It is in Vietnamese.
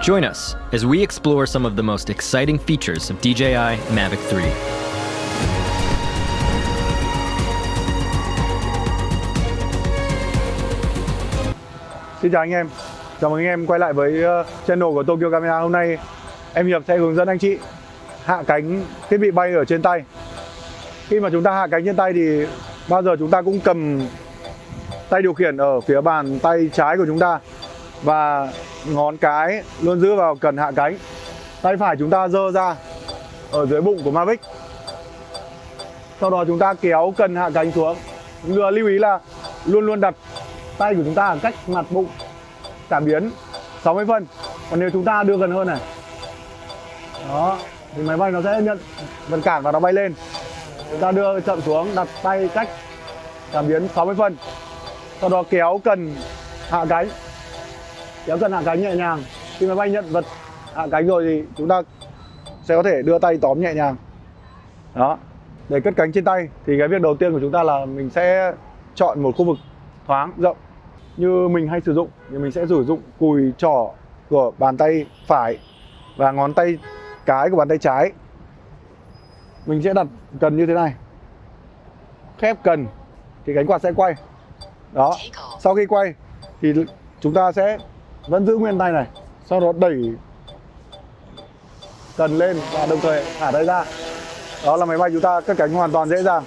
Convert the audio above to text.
Join us as we explore some of the most exciting features of DJI Mavic 3. Xin chào anh em. Chào mừng anh em quay lại với ờ, channel của Tokyo Camera. Hôm nay em Hiệp sẽ hướng dẫn anh chị hạ cánh thiết bị bay ở trên tay. Khi mà chúng ta hạ cánh trên tay thì bao giờ chúng ta cũng cầm tay điều khiển ở phía bàn tay trái của chúng ta. Và ngón cái, luôn giữ vào cần hạ cánh. Tay phải chúng ta dơ ra, ở dưới bụng của Mavic. Sau đó chúng ta kéo cần hạ cánh xuống. Lưu lưu ý là luôn luôn đặt tay của chúng ta ở cách mặt bụng, cảm biến 60 phân còn nếu chúng ta đưa gần hơn này, đó, thì máy bay nó sẽ nhận vật cản và nó bay lên. Chúng ta đưa chậm xuống, đặt tay cách cảm biến 60 phân sau đó kéo cần hạ cánh kéo cần hạ cánh nhẹ nhàng. Khi máy bay nhận vật hạ cánh rồi thì chúng ta sẽ có thể đưa tay tóm nhẹ nhàng. Đó. Để cất cánh trên tay thì cái việc đầu tiên của chúng ta là mình sẽ chọn một khu vực thoáng, rộng, như mình hay sử dụng. Thì mình sẽ sử dụng cùi trỏ của bàn tay phải và ngón tay cái của bàn tay trái. Mình sẽ đặt cần như thế này. Khép cần thì cánh quạt sẽ quay. Đó. Sau khi quay thì chúng ta sẽ vẫn giữ nguyên tay này, sau đó đẩy cần lên và đồng thời thả tay ra. Đó là máy bay chúng ta cất cánh hoàn toàn dễ dàng.